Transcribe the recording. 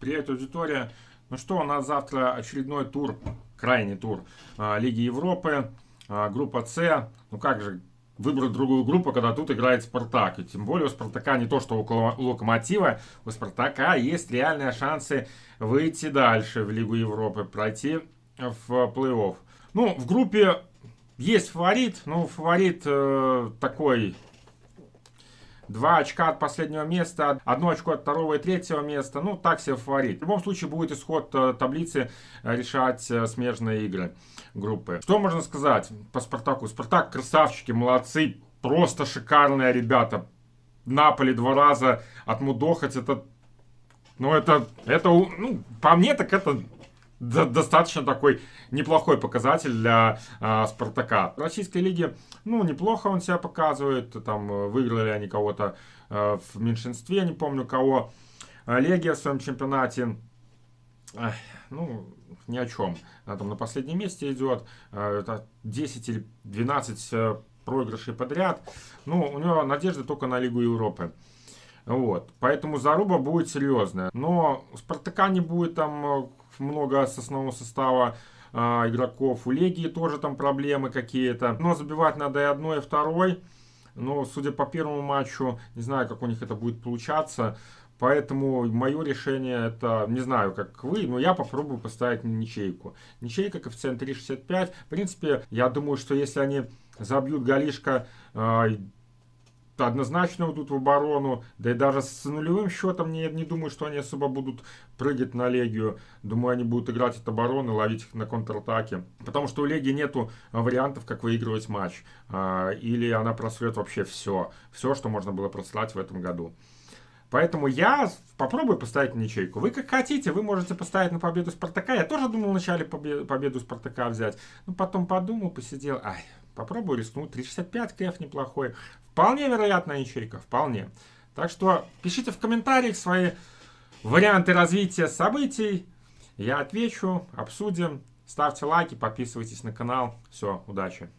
Привет, аудитория. Ну что, у нас завтра очередной тур, крайний тур а, Лиги Европы, а, группа С. Ну как же выбрать другую группу, когда тут играет Спартак. И тем более у Спартака не то, что у Локомотива, у Спартака есть реальные шансы выйти дальше в Лигу Европы, пройти в плей-офф. Ну, в группе есть фаворит, но фаворит э, такой Два очка от последнего места, одно очко от второго и третьего места. Ну, так себе фаворит. В любом случае будет исход э, таблицы э, решать э, смежные игры группы. Что можно сказать по Спартаку? Спартак красавчики, молодцы, просто шикарные ребята. Наполи два раза отмудохать, это... Ну, это, это, ну, по мне, так это достаточно такой неплохой показатель для э, Спартака. В российской лиге, ну, неплохо он себя показывает. Там э, выиграли они кого-то э, в меньшинстве, не помню кого. Легия в своем чемпионате, э, ну, ни о чем. Она там на последнем месте идет. Э, это 10 или 12 э, проигрышей подряд. Ну, у него надежды только на Лигу Европы. Вот. Поэтому заруба будет серьезная. Но у Спартака не будет там э, много с основного состава э, игроков. У Легии тоже там проблемы какие-то. Но забивать надо и одной, и второй. Но, судя по первому матчу, не знаю, как у них это будет получаться. Поэтому мое решение это, не знаю, как вы, но я попробую поставить ничейку. Ничейка, коэффициент 3,65. В принципе, я думаю, что если они забьют голишко э, однозначно уйдут в оборону. Да и даже с нулевым счетом не, не думаю, что они особо будут прыгать на Легию. Думаю, они будут играть от обороны, ловить их на контратаке. Потому что у Легии нету вариантов, как выигрывать матч. А, или она просрет вообще все. Все, что можно было просрать в этом году. Поэтому я попробую поставить ничейку. Вы как хотите, вы можете поставить на победу Спартака. Я тоже думал вначале победу Спартака взять. Но потом подумал, посидел. Ай, попробую рискнуть. 365 кэф неплохой. Вполне вероятная ячейка, вполне. Так что пишите в комментариях свои варианты развития событий. Я отвечу, обсудим. Ставьте лайки, подписывайтесь на канал. Все, удачи.